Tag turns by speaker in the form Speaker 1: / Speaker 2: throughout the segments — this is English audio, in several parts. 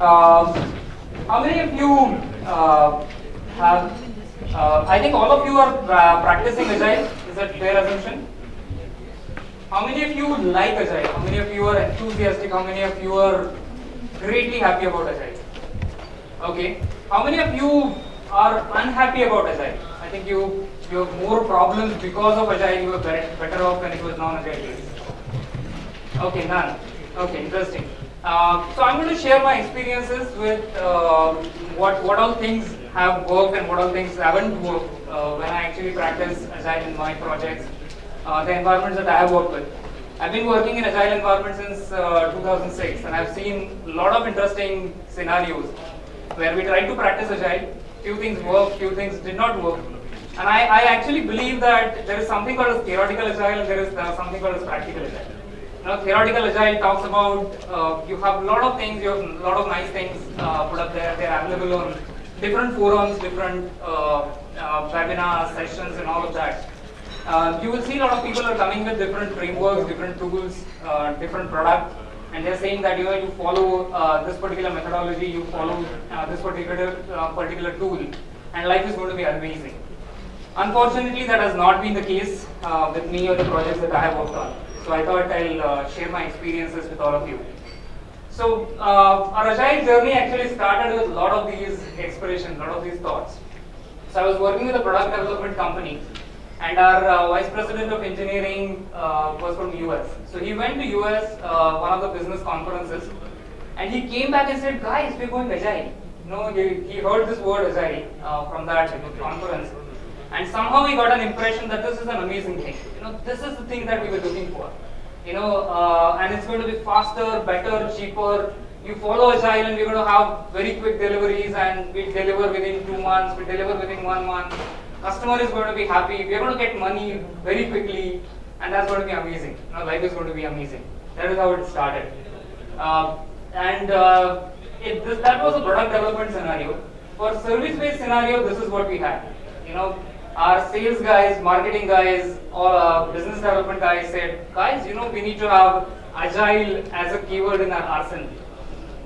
Speaker 1: Um, how many of you uh, have? Uh, I think all of you are uh, practicing Agile. Is that fair assumption? How many of you like Agile? How many of you are enthusiastic? How many of you are greatly happy about Agile? Okay. How many of you are unhappy about Agile? I think you you have more problems because of Agile. You were better, better off when it was non-Agile. Okay, none. Okay, interesting. Uh, so I'm going to share my experiences with uh, what what all things have worked and what all things haven't worked uh, when I actually practice Agile in my projects, uh, the environments that I have worked with. I've been working in Agile environment since uh, 2006 and I've seen a lot of interesting scenarios where we tried to practice Agile, few things worked, few things did not work. And I, I actually believe that there is something called as theoretical Agile and there is something called as practical Agile. You know, theoretical agile talks about uh, you have a lot of things, you have a lot of nice things uh, put up there. They're available on different forums, different uh, uh webinar sessions, and all of that. Uh, you will see a lot of people are coming with different frameworks, different tools, uh, different products, and they're saying that you know you follow this particular methodology, you follow this particular particular tool, and life is going to be amazing. Unfortunately, that has not been the case with me or the projects that I have worked on. So I thought I'll uh, share my experiences with all of you. So uh, our agile journey actually started with a lot of these explorations, a lot of these thoughts. So I was working with a product development company and our uh, vice president of engineering uh, was from US. So he went to US, uh, one of the business conferences, and he came back and said, guys, we're going agile. You know, he, he heard this word agile uh, from that conference. And somehow we got an impression that this is an amazing thing. You know, this is the thing that we were looking for. You know, uh, and it's going to be faster, better, cheaper. You follow Agile and we're going to have very quick deliveries and we deliver within two months, we deliver within one month. Customer is going to be happy. We're going to get money very quickly and that's going to be amazing. You know, life is going to be amazing. That is how it started. Uh, and uh, it, this, that was a product development scenario. For service-based scenario, this is what we had. You know, our sales guys, marketing guys, or uh, business development guys said, guys, you know, we need to have agile as a keyword in our arsenal.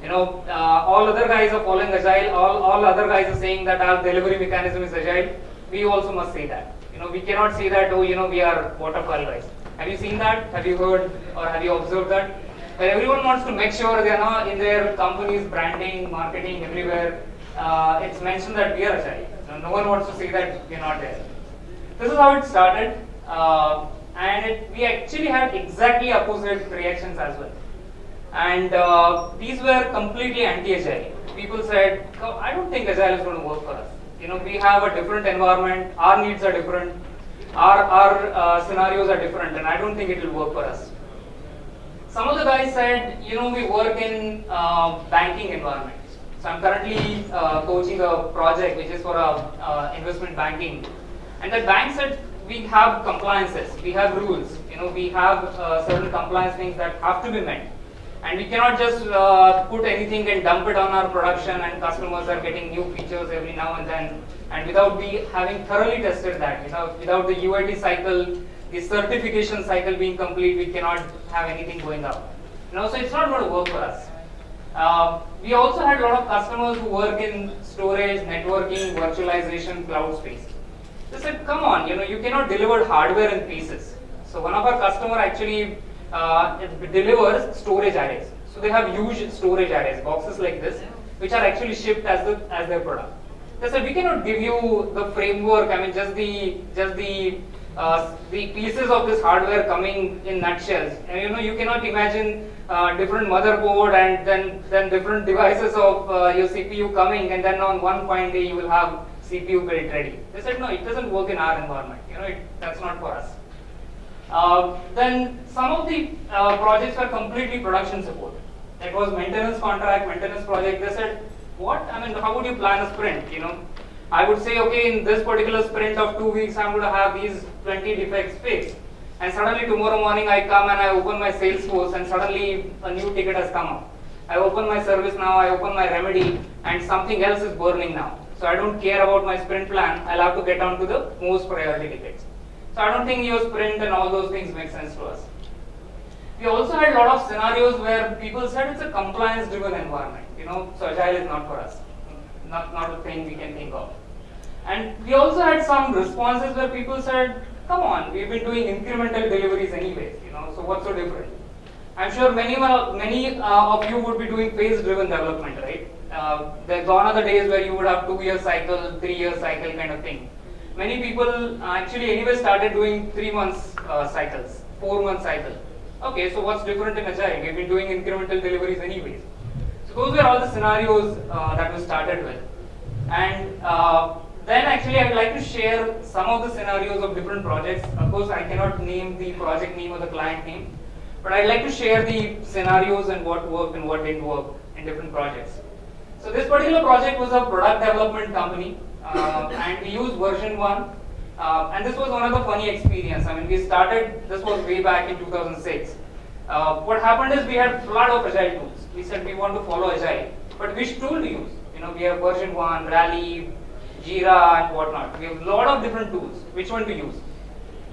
Speaker 1: You know, uh, all other guys are following agile, all, all other guys are saying that our delivery mechanism is agile. We also must say that. You know, we cannot say that, oh, you know, we are waterfall guys. Have you seen that? Have you heard or have you observed that? Everyone wants to make sure they are in their company's branding, marketing, everywhere, uh, it's mentioned that we are agile. No, one wants to say that we're not there. This is how it started, uh, and it, we actually had exactly opposite reactions as well. And uh, these were completely anti-agile. People said, I don't think agile is going to work for us. You know, we have a different environment, our needs are different, our, our uh, scenarios are different, and I don't think it will work for us. Some of the guys said, you know, we work in uh, banking environment. So I'm currently uh, coaching a project which is for a, uh, investment banking. And the bank said we have compliances, we have rules, you know, we have uh, certain compliance things that have to be met. And we cannot just uh, put anything and dump it on our production and customers are getting new features every now and then. And without be having thoroughly tested that, without, without the UAT cycle, the certification cycle being complete, we cannot have anything going up. You know, so it's not going to work for us. Uh, we also had a lot of customers who work in storage, networking, virtualization, cloud space. They said, come on, you know, you cannot deliver hardware in pieces. So one of our customer actually uh, delivers storage arrays. So they have huge storage arrays, boxes like this, which are actually shipped as the as their product. They said we cannot give you the framework. I mean, just the just the uh, the pieces of this hardware coming in nutshells. And you know, you cannot imagine uh, different motherboard and then then different devices of uh, your CPU coming, and then on one fine day you will have CPU built ready. They said no, it doesn't work in our environment. You know, it, that's not for us. Uh, then some of the uh, projects were completely production support. It was maintenance contract, maintenance project. They said, what? I mean, how would you plan a sprint? You know, I would say, okay, in this particular sprint of two weeks, I'm going to have these 20 defects fixed. And suddenly tomorrow morning I come and I open my Salesforce and suddenly a new ticket has come up. I open my ServiceNow, I open my remedy and something else is burning now. So I don't care about my sprint plan, I'll have to get on to the most priority tickets. So I don't think your sprint and all those things make sense to us. We also had a lot of scenarios where people said it's a compliance driven environment you know, so agile is not for us, not, not a thing we can think of. And we also had some responses where people said, come on, we've been doing incremental deliveries anyways, you know, so what's so different? I'm sure many, many uh, of you would be doing phase-driven development, right? Uh, there gone are the days where you would have two-year cycle, three-year cycle kind of thing. Many people actually anyway started doing three months uh, cycles, four month cycle. Okay, so what's different in Agile? We've been doing incremental deliveries anyways. So those were all the scenarios uh, that we started with. And uh, then actually I would like to share some of the scenarios of different projects. Of course, I cannot name the project name or the client name, but I'd like to share the scenarios and what worked and what didn't work in different projects. So this particular project was a product development company uh, and we used VersionOne uh, and this was one of the funny experience. I mean, we started, this was way back in 2006. Uh, what happened is we had a lot of agile tools. We said we want to follow agile, but which tool to use? You know, we have VersionOne, Rally, Jira and whatnot. We have a lot of different tools. Which one to use?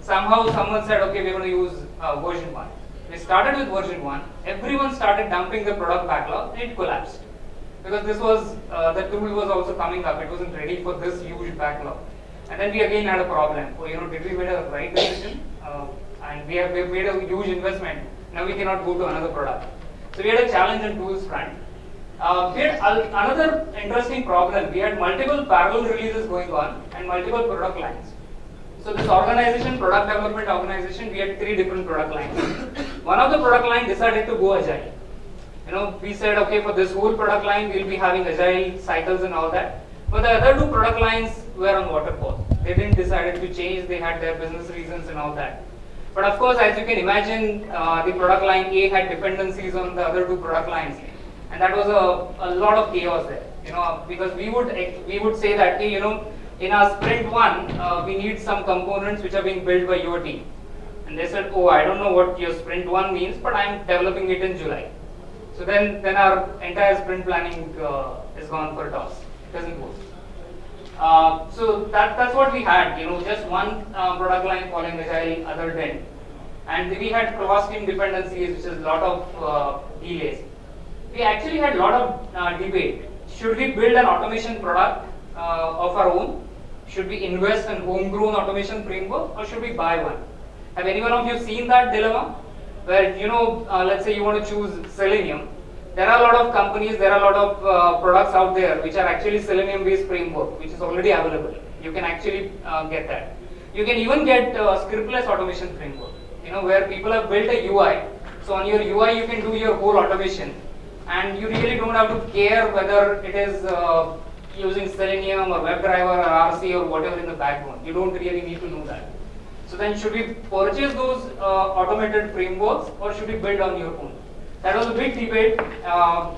Speaker 1: Somehow someone said, okay, we're going to use uh, VersionOne. We started with VersionOne. Everyone started dumping the product backlog and it collapsed. Because this was, uh, the tool was also coming up. It wasn't ready for this huge backlog. And then we again had a problem. Oh, you know, did we make a right decision? Uh, and we have made a huge investment. Now we cannot go to another product. So we had a challenge on tools front. Uh, we had another interesting problem. We had multiple parallel releases going on and multiple product lines. So this organization, product development organization, we had three different product lines. One of the product line decided to go agile. You know, we said, okay, for this whole product line, we'll be having agile cycles and all that. But the other two product lines were on waterfall. They didn't decide to change, they had their business reasons and all that. But of course, as you can imagine, uh, the product line A had dependencies on the other two product lines and that was a, a lot of chaos there you know because we would we would say that you know in our sprint one uh, we need some components which are being built by your team. And they said oh i don't know what your sprint one means but i'm developing it in july. So then then our entire sprint planning uh, is gone for a toss. It doesn't work uh, so that, that's what we had, you know, just one uh, product line following agile, other didn't. And we had cross team dependencies, which is a lot of uh, delays we actually had a lot of uh, debate. Should we build an automation product uh, of our own? Should we invest in homegrown automation framework or should we buy one? Have any one of you seen that dilemma? Where, you know, uh, let's say you want to choose Selenium. There are a lot of companies, there are a lot of uh, products out there which are actually Selenium based framework, which is already available. You can actually uh, get that. You can even get uh, scriptless automation framework, you know, where people have built a UI. So on your UI, you can do your whole automation and you really don't have to care whether it is uh, using Selenium or WebDriver or RC or whatever in the backbone. You don't really need to know that. So then should we purchase those uh, automated frameworks or should we build on your own? That was a big debate. Uh,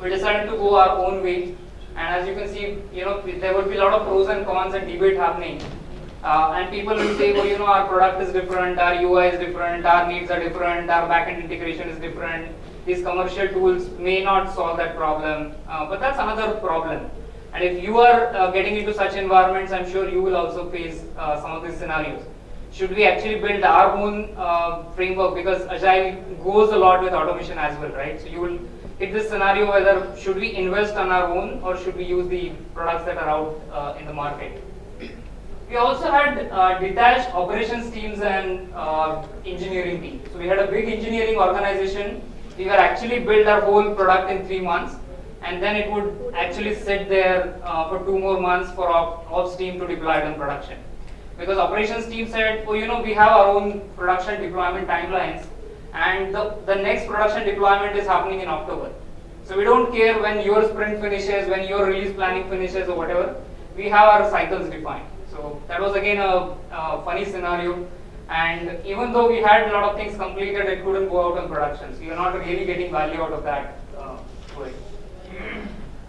Speaker 1: we decided to go our own way and as you can see, you know, there would be a lot of pros and cons and debate happening. Uh, and people will say, well, you know, our product is different, our UI is different, our needs are different, our backend integration is different, these commercial tools may not solve that problem, uh, but that's another problem. And if you are uh, getting into such environments, I'm sure you will also face uh, some of these scenarios. Should we actually build our own uh, framework because Agile goes a lot with automation as well, right? So you will hit this scenario whether should we invest on our own or should we use the products that are out uh, in the market. We also had uh, detached operations teams and engineering teams. So we had a big engineering organization we were actually build our whole product in three months and then it would actually sit there uh, for two more months for op ops team to deploy it in production. Because operations team said, oh, you know, we have our own production deployment timelines and the, the next production deployment is happening in October. So we don't care when your sprint finishes, when your release planning finishes or whatever, we have our cycles defined. So that was again a, a funny scenario and even though we had a lot of things completed, it couldn't go out on production. So you're not really getting value out of that uh, way.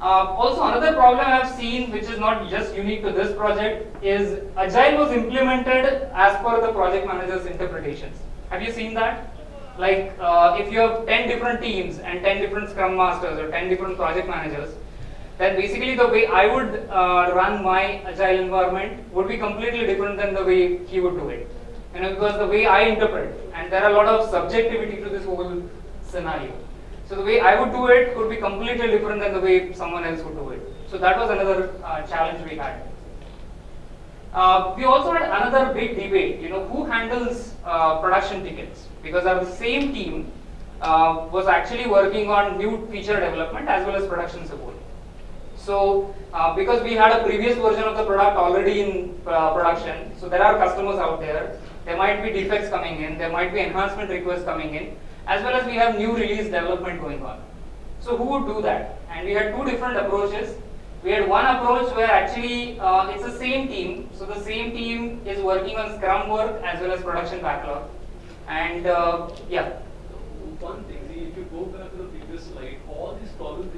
Speaker 1: Uh, also, another problem I've seen, which is not just unique to this project, is Agile was implemented as per the project manager's interpretations. Have you seen that? Like, uh, if you have 10 different teams and 10 different Scrum Masters or 10 different project managers, then basically the way I would uh, run my Agile environment would be completely different than the way he would do it you know, because the way I interpret, and there are a lot of subjectivity to this whole scenario. So the way I would do it could be completely different than the way someone else would do it. So that was another uh, challenge we had. Uh, we also had another big debate, you know, who handles uh, production tickets? Because our same team uh, was actually working on new feature development as well as production support. So, uh, because we had a previous version of the product already in uh, production, so there are customers out there, there might be defects coming in, there might be enhancement requests coming in, as well as we have new release development going on. So who would do that? And we had two different approaches. We had one approach where actually uh, it's the same team, so the same team is working on Scrum work as well as production backlog. And uh, yeah.
Speaker 2: One thing, if you go back to the previous slide, all these problems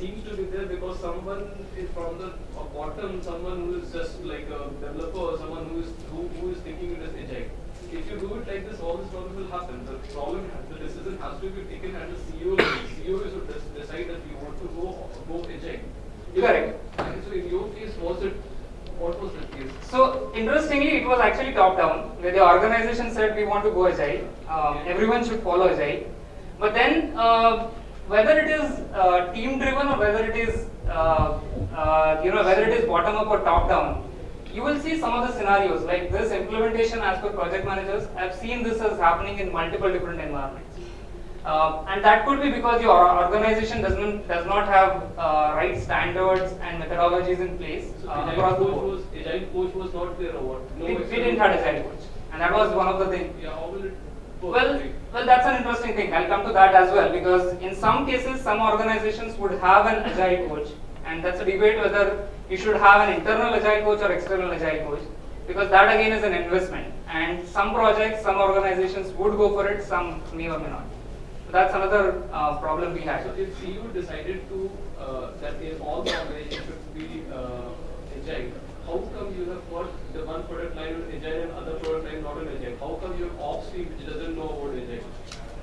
Speaker 2: seems to be there because someone is from the bottom, someone who is just like a developer or someone who is who, who is thinking it as agile. If you do it like this, all this problem will happen. The problem, the decision has to be taken at the CEO. level. CEO is to decide that we want to go go agile.
Speaker 1: Correct.
Speaker 2: And so in your case, was it what was the case?
Speaker 1: So interestingly, it was actually top down, where the organization said we want to go agile. Um, everyone should follow agile. But then, uh, whether it is uh, team driven or whether it is, uh, uh, you know, whether it is bottom up or top down, you will see some of the scenarios like this implementation as per project managers. I've seen this as happening in multiple different environments. Uh, and that could be because your organization doesn't does not have uh, right standards and methodologies in place
Speaker 2: So
Speaker 1: uh,
Speaker 2: agile
Speaker 1: across the
Speaker 2: coach
Speaker 1: board.
Speaker 2: was agile coach was not there or what? No
Speaker 1: We, we didn't have agile coach, and that was one of the things.
Speaker 2: Yeah,
Speaker 1: Well, well, that's an interesting thing. I'll come to that as well because in some cases, some organizations would have an agile coach, and that's a debate whether you should have an internal agile coach or external agile coach, because that again is an investment. And some projects, some organizations would go for it, some may or may not. So that's another uh, problem we had.
Speaker 2: So if CEO decided to, uh, that all the organizations should be uh, agile, how come you have got the one product line on agile and other product line not on agile? How come your ops team which doesn't know about agile?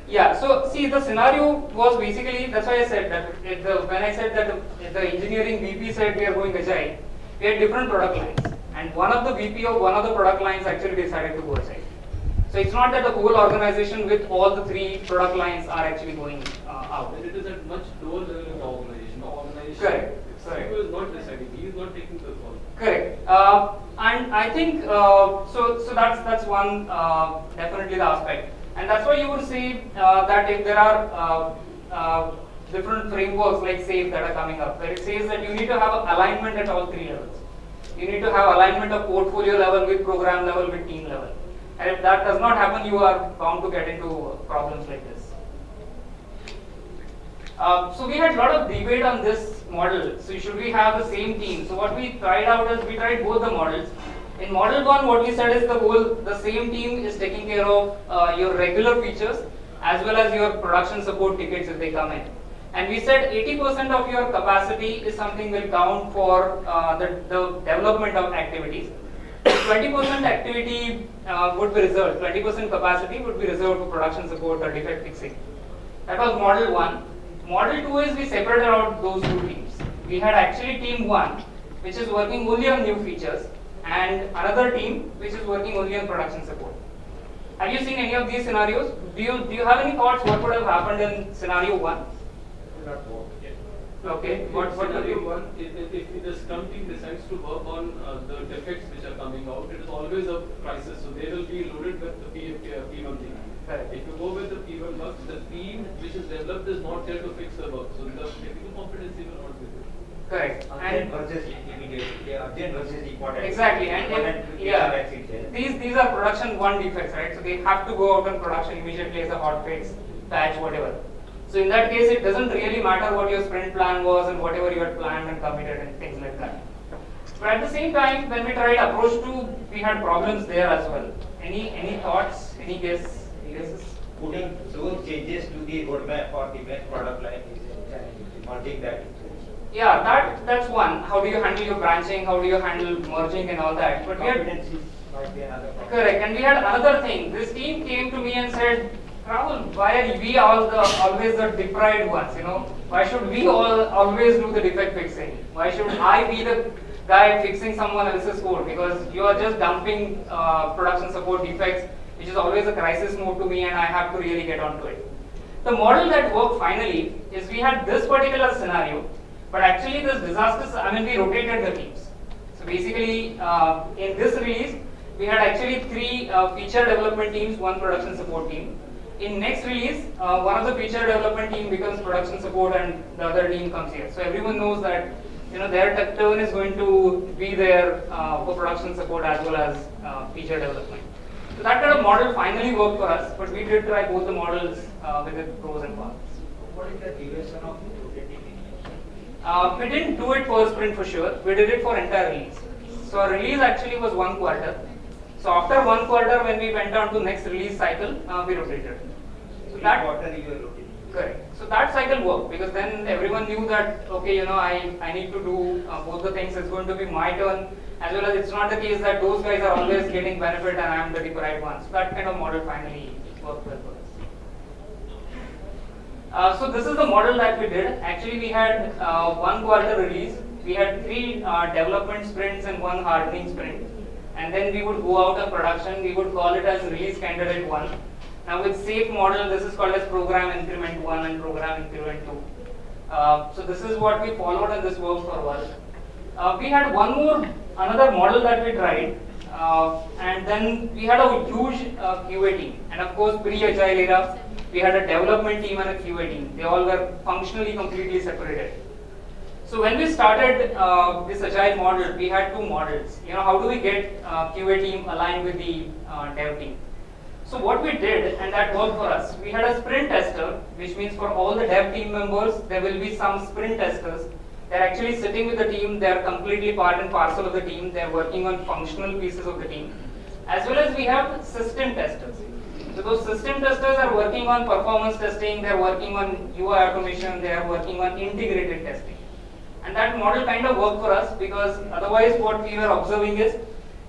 Speaker 1: Yeah, so see the scenario was basically that's why I said that the, when I said that the, the engineering VP said we are going agile, we had different product lines, and one of the VP of one of the product lines actually decided to go agile. So it's not that the whole organization with all the three product lines are actually going uh, out.
Speaker 2: And it is at much lower level in the organization. The organization,
Speaker 1: Correct, correct.
Speaker 2: CEO is not deciding. He is not taking the.
Speaker 1: Correct. Uh, and I think uh, so. So that's that's one uh, definitely the aspect, and that's why you would see uh, that if there are uh, uh, different frameworks like SAFe that are coming up, where it says that you need to have alignment at all three levels. You need to have alignment of portfolio level with program level with team level, and if that does not happen, you are bound to get into problems like this. So we had a lot of debate on this model. So should we have the same team? So what we tried out is we tried both the models. In model one, what we said is the whole the same team is taking care of uh, your regular features as well as your production support tickets if they come in. And we said 80% of your capacity is something will count for uh, the, the development of activities. 20% activity uh, would be reserved, 20% capacity would be reserved for production support or defect fixing. That was model one. Model two is we separated out those two teams. We had actually team one, which is working only on new features, and another team which is working only on production support. Have you seen any of these scenarios? Do you do you have any thoughts what would have happened in scenario one?
Speaker 2: Not work.
Speaker 1: Okay, what what would
Speaker 2: Scenario
Speaker 1: you?
Speaker 2: one, if, if, if the Scrum team decides to work on uh, the defects which are coming out, it is always a crisis. So they will be loaded with the P, P, P1 thing.
Speaker 1: Correct.
Speaker 2: If you go with the P1 bugs, the team which is developed is not there to fix the bug. So the technical competency will not be there.
Speaker 1: Correct.
Speaker 3: Urgent
Speaker 1: And
Speaker 3: versus immediate, yeah, urgent versus important.
Speaker 1: Exactly, and, and
Speaker 3: to
Speaker 1: yeah,
Speaker 3: get that fixed.
Speaker 1: these these are production one defects, right? So they have to go out on production immediately as a hot fix, patch, whatever. So in that case, it doesn't really matter what your sprint plan was and whatever you had planned and committed and things like that. But at the same time, when we tried approach two, we had problems there as well. Any any thoughts? Any guess? Guesses?
Speaker 3: Putting those changes to the roadmap for the next product line is merging that.
Speaker 1: Yeah, that that's one. How do you handle your branching? How do you handle merging and all that? But we had
Speaker 3: Competencies might be another problem.
Speaker 1: Correct. And we had another thing. This team came to me and said, Rahul, why are we all the always the deprived ones? You know, why should we all always do the defect fixing? Why should I be the guy fixing someone else's code? Because you are just dumping uh, production support defects, which is always a crisis mode to me, and I have to really get onto it. The model that worked finally is we had this particular scenario, but actually this disaster, I mean, we rotated the teams. So basically, uh, in this release, we had actually three uh, feature development teams, one production support team. In next release, uh, one of the feature development team becomes production support and the other team comes here. So everyone knows that you know their turn is going to be there uh, for production support as well as uh, feature development. So that kind of model finally worked for us, but we did try both the models uh, with the pros and cons.
Speaker 3: What is the duration of rotating
Speaker 1: Uh, we didn't do it per sprint for sure. We did it for entire release. So our release actually was one quarter. So after one quarter, when we went on to next release cycle, uh, we rotated. So that
Speaker 3: quarter you.
Speaker 1: Correct. So that cycle worked because then everyone knew that okay, you know, I I need to do uh, both the things. It's going to be my turn, as well as it's not the case that those guys are always getting benefit and I am the deprived one. So that kind of model finally worked well for us. Uh, so this is the model that we did. Actually, we had uh, one quarter release. We had three uh, development sprints and one hardening sprint. And then we would go out of production. We would call it as release candidate one. Now with SAFe model, this is called as program increment one and program increment two. Uh, so this is what we followed and this worked for while. Uh, we had one more, another model that we tried. Uh, and then we had a huge uh, QA team. And of course, pre-agile era, we had a development team and a QA team. They all were functionally completely separated. So when we started uh, this agile model, we had two models. You know, how do we get uh, QA team aligned with the uh, dev team? So what we did, and that worked for us, we had a sprint tester, which means for all the dev team members, there will be some sprint testers. They're actually sitting with the team, they're completely part and parcel of the team, they're working on functional pieces of the team. As well as we have system testers. So those system testers are working on performance testing, they're working on UI automation, they are working on integrated testing. And that model kind of worked for us because otherwise what we were observing is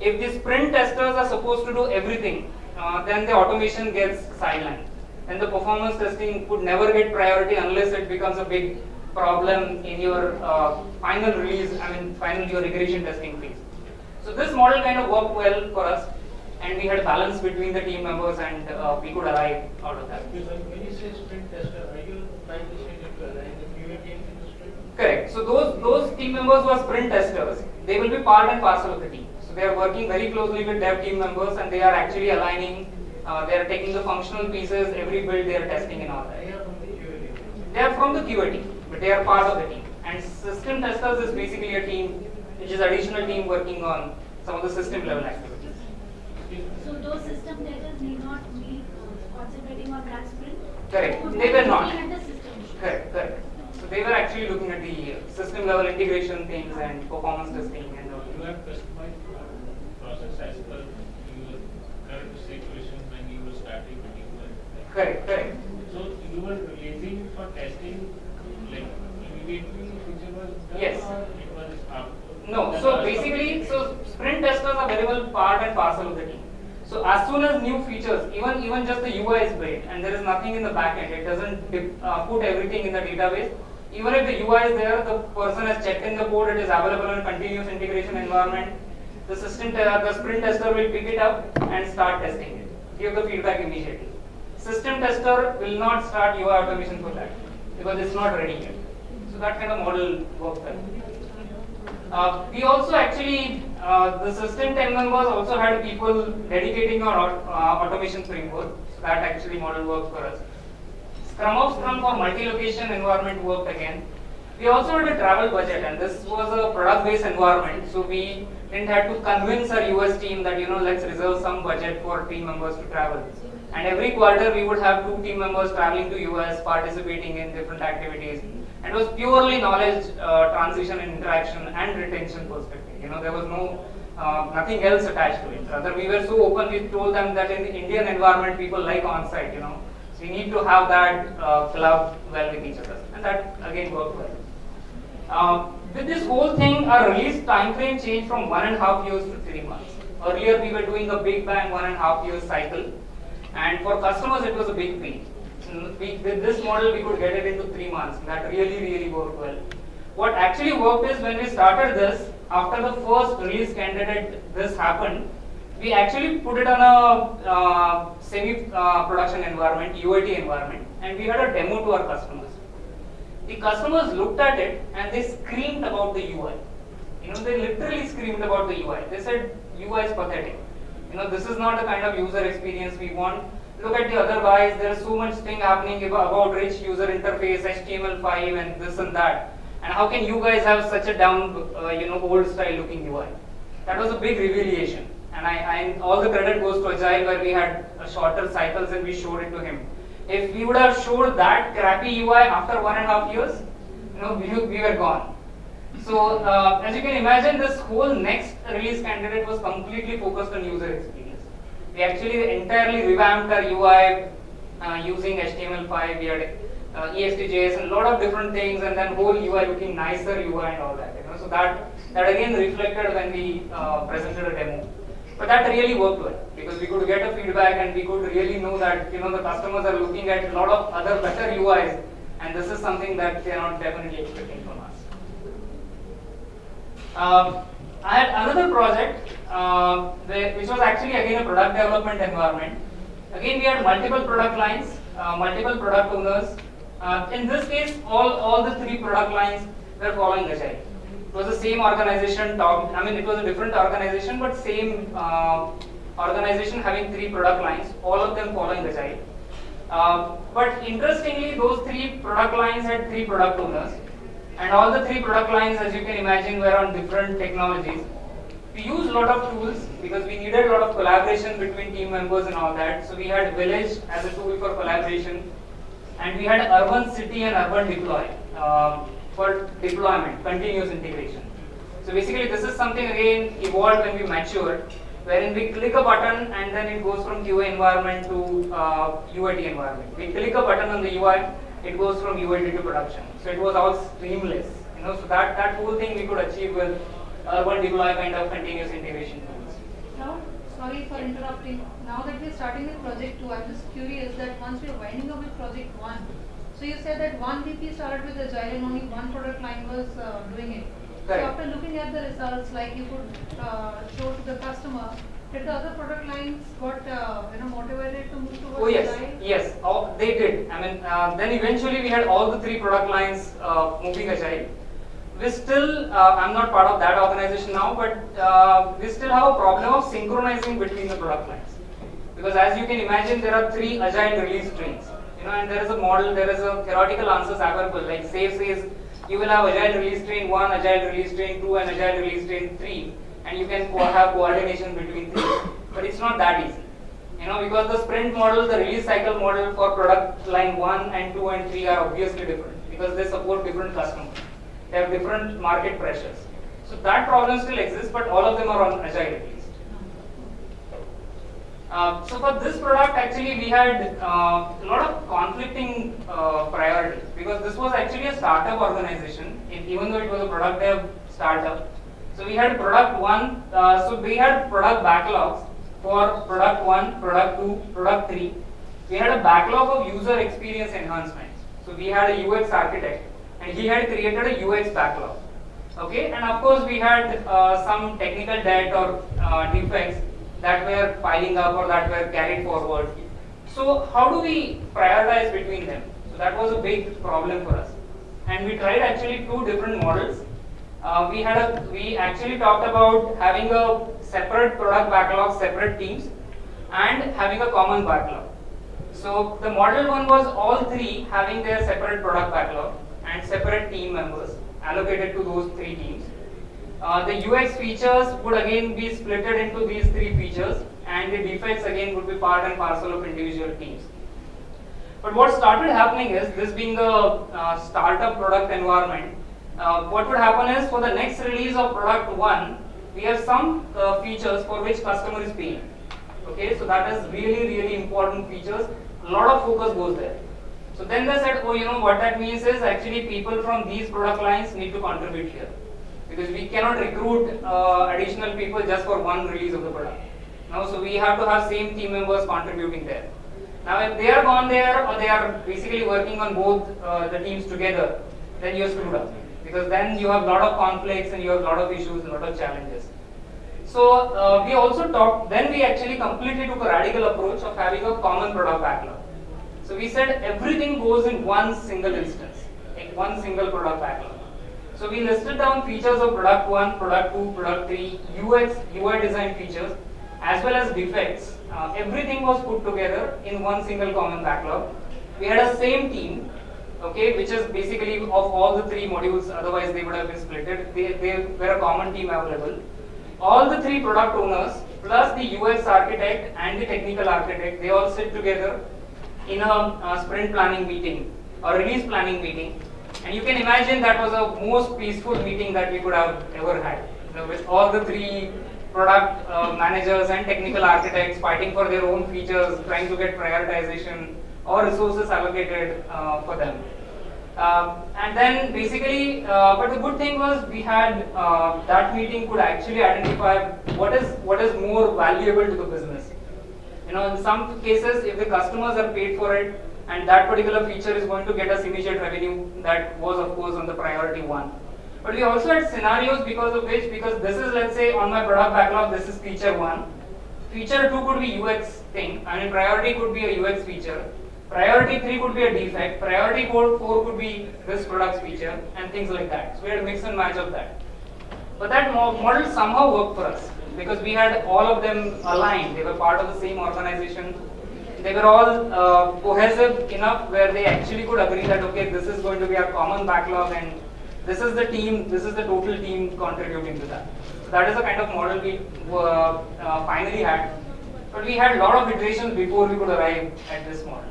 Speaker 1: if the sprint testers are supposed to do everything, uh, then the automation gets sidelined. And the performance testing would never get priority unless it becomes a big problem in your uh, final release, I mean final your regression testing phase. So this model kind of worked well for us and we had balance between the team members and uh, we could arrive out of that.
Speaker 4: When you say sprint tester, are you trying to say that you align the QA team in the sprint?
Speaker 1: Correct. So those those team members who are sprint testers, they will be part and parcel of the team. So they are working very closely with dev team members and they are actually aligning. Uh, they are taking the functional pieces, every build they are testing and all that.
Speaker 4: They are from the QA team.
Speaker 1: They are from the QA team, but they are part of the team. And system testers is basically a team, which is additional team working on some of the system level activities.
Speaker 5: So those system testers need not be uh, concentrating on that sprint?
Speaker 1: Correct.
Speaker 5: Would
Speaker 1: They were not.
Speaker 5: the.
Speaker 1: Correct, correct. So they were actually looking at the system level integration things and performance testing and all.
Speaker 6: You have customized your process as per your current situation when you were starting when you were.
Speaker 1: Correct, correct.
Speaker 6: So you were releasing for testing like immediately feature was done
Speaker 1: Yes.
Speaker 6: or it was after?
Speaker 1: No, so basically, so sprint testers are very well part and parcel of the team. So as soon as new features, even even just the UI is built and there is nothing in the backend, it doesn't dip- uh, put everything in the database. Even if the UI is there, the person has checked in the code, it is available in continuous integration environment. The system, te- the sprint tester will pick it up and start testing it, give the feedback immediately. System tester will not start UI automation for that because it's not ready yet. So that kind of model works well. Uh, we also actually, uh, the system 10 members also had people dedicating our uh, automation framework. So that actually model worked for us. Scrum of Scrum for multi-location environment worked again. We also had a travel budget and this was a product-based environment. So we didn't have to convince our US team that, you know, let's reserve some budget for team members to travel. And every quarter we would have two team members traveling to US, participating in different activities. And it was purely knowledge uh, transition and interaction and retention perspective. You know, there was no uh, nothing else attached to it. Rather, we were so open. We told them that in the Indian environment, people like on-site. You know, so we need to have that uh, collab well with each other, and that again worked well. Uh, with this whole thing, our release time frame changed from one and a half years to three months. Earlier, we were doing a big bang one and a half years cycle, and for customers, it was a big pain. We, with this model, we could get it into three months. That really, really worked well. What actually worked is when we started this, after the first release candidate, this happened, we actually put it on a uh, semi-production environment, UAT environment, and we had a demo to our customers. The customers looked at it and they screamed about the UI. You know, they literally screamed about the UI. They said UI is pathetic. You know, this is not the kind of user experience we want. Look at the other guys. There's so much thing happening about rich user interface, HTML5, and this and that. And how can you guys have such a down, uh, you know, old style looking UI? That was a big revelation. And I, I, all the credit goes to Agile where we had shorter cycles and we showed it to him. If we would have showed that crappy UI after one and a half years, you know, we, we were gone. So uh, as you can imagine, this whole next release candidate was completely focused on user experience. We actually entirely revamped our UI uh, using HTML5. We had uh, EXTJS and a lot of different things, and then whole UI looking nicer UI and all that. You know, so that that again reflected when we uh, presented a demo. But that really worked well because we could get a feedback and we could really know that you know the customers are looking at a lot of other better UIs, and this is something that they are not definitely expecting from us. Um, I had another project uh, which was actually again a product development environment. Again, we had multiple product lines, uh, multiple product owners. Uh, in this case, all, all the three product lines were following Agile. It was the same organization, top, I mean, it was a different organization, but same uh, organization having three product lines, all of them following Agile. Uh, but interestingly, those three product lines had three product owners. And all the three product lines, as you can imagine, were on different technologies. We used a lot of tools because we needed a lot of collaboration between team members and all that. So we had Village as a tool for collaboration, and we had Urban City and Urban Deploy uh, for deployment, continuous integration. So basically, this is something again evolved when we matured, wherein we click a button and then it goes from QA environment to uh, UAT environment. We click a button on the UI, it goes from UAT to production. So it was all streamless. You know, so that, that whole thing we could achieve with urban deploy kind of continuous integration tools.
Speaker 7: Now, sorry for interrupting. Now that we're starting with project two, I'm just curious that once we're winding up with project one, so you said that one VP started with Agile and only one product line was uh, doing it.
Speaker 1: Correct.
Speaker 7: So after looking at the results, like you could uh, show to the customer, did the other product lines got uh, you know motivated to move towards
Speaker 1: Oh yes,
Speaker 7: Agile?
Speaker 1: yes, oh, they did. I mean, uh, then eventually we had all the three product lines uh, moving agile. We still, uh, I'm not part of that organization now, but uh, we still have a problem of synchronizing between the product lines. Because as you can imagine, there are three agile release trains. Know, and there is a model, there is a theoretical answers available. Like SAFe says, you will have agile release train one, agile release train two, and agile release train three, and you can co- have coordination between three. But it's not that easy. You know, because the sprint model, the release cycle model for product line 1 and 2 and 3 are obviously different because they support different customers. They have different market pressures. So that problem still exists, but all of them are on Agile. Uh, so for this product, actually, we had uh, a lot of conflicting uh, priorities because this was actually a startup organization, even though it was a product dev startup. So we had product one, uh, so we had product backlogs for product one, product two, product three. We had a backlog of user experience enhancements. So we had a UX architect, and he had created a UX backlog. Okay, and of course we had uh, some technical debt or uh, defects that were piling up or that were carried forward. So how do we prioritize between them? So that was a big problem for us, and we tried actually two different models. Uh, we had a we actually talked about having a separate product backlog, separate teams, and having a common backlog. So the model one was all three having their separate product backlog and separate team members allocated to those three teams. Uh, the UX features would again be splitted into these three features and the defects again would be part and parcel of individual teams. But what started happening is, this being a uh, startup product environment, uh, what would happen is for the next release of product 1, we have some uh, features for which customer is paying. Okay, so that is really, really important features. A lot of focus goes there. So then they said, oh, you know, what that means is actually people from these product lines need to contribute here. Because we cannot recruit uh, additional people just for one release of the product. Now, so we have to have same team members contributing there. Now, if they are gone there or they are basically working on both uh, the teams together, then you're screwed up. Because then you have a lot of conflicts and you have a lot of issues, a lot of challenges. So uh, we also talked, then we actually completely took a radical approach of having a common product backlog. So we said everything goes in one single instance, in one single product backlog. So we listed down features of product 1, product 2, product 3, UX, UI design features, as well as defects. Uh, everything was put together in one single common backlog. We had a same team, okay, which is basically of all the three modules, otherwise they would have been splitted. They, they were a common team available. All the three product owners, plus the UX architect and the technical architect, they all sit together in a, uh sprint planning meeting or release planning meeting. And you can imagine that was the most peaceful meeting that we could have ever had. With all the three product uh, managers and technical architects fighting for their own features, trying to get prioritization or resources allocated uh, for them. Um, and then basically, uh, but the good thing was we had uh, that meeting could actually identify what is what is more valuable to the business. You know, in some cases, if the customers are paid for it and that particular feature is going to get us immediate revenue, that was of course on the priority one. But we also had scenarios because of which, because this is let's say on my product backlog, this is feature one. Feature two could be UX thing, I mean priority could be a UX feature. Priority 3 could be a defect, priority 4, 4 could be this product's feature and things like that. So we had a mix and match of that. But that model somehow worked for us because we had all of them aligned. They were part of the same organization. They were all uh, cohesive enough where they actually could agree that okay, this is going to be our common backlog and this is the team, this is the total team contributing to that. So that is the kind of model we uh, uh, finally had. But we had a lot of iterations before we could arrive at this model.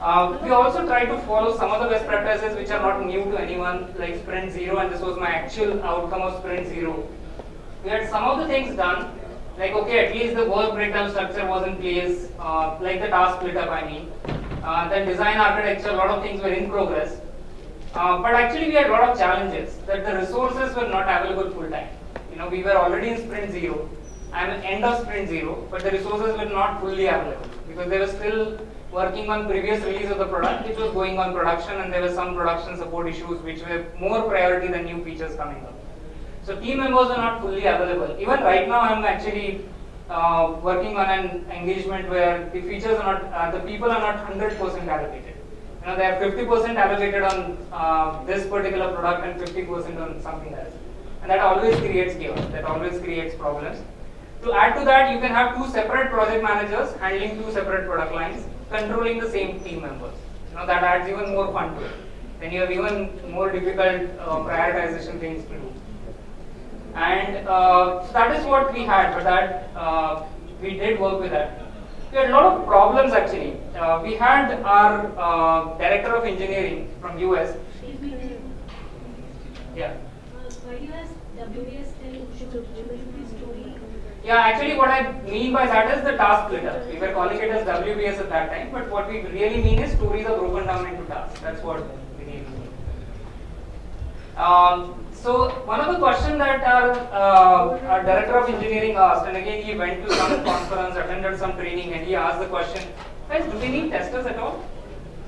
Speaker 1: Uh, we also tried to follow some of the best practices which are not new to anyone, like Sprint Zero, and this was my actual outcome of Sprint Zero. We had some of the things done, like okay, at least the work breakdown structure was in place, uh, like the task split up, I mean. Uh, then design architecture, a lot of things were in progress. Uh, but actually we had a lot of challenges, that the resources were not available full time. You know, we were already in Sprint Zero, and end of Sprint Zero, but the resources were not fully available, because they were still working on previous release of the product which was going on production and there were some production support issues which were more priority than new features coming up. So team members are not fully available. Even right now I'm actually uh, working on an engagement where the features are not, uh, the people are not 100% allocated. You know, they are 50% allocated on uh, this particular product and 50% on something else. And that always creates chaos, that always creates problems. To add to that, you can have two separate project managers handling two separate product lines controlling the same team members. You know, that adds even more fun to it. Then you have even more difficult uh, prioritization things to do. And uh, so that is what we had, but that uh, we did work with that. We had a lot of problems actually. Uh, we had our uh, director of engineering from US. Yeah.
Speaker 5: uh, why do you ask WBS tell should should be story?
Speaker 1: Yeah, actually what I mean by that is the task splitter. We were calling it as WBS at that time, but what we really mean is stories are broken down into tasks. That's what we mean. Um, so one of the questions that our, uh, our director of engineering asked, and again he went to some conference, attended some training, and he asked the question, guys, do we need testers at all?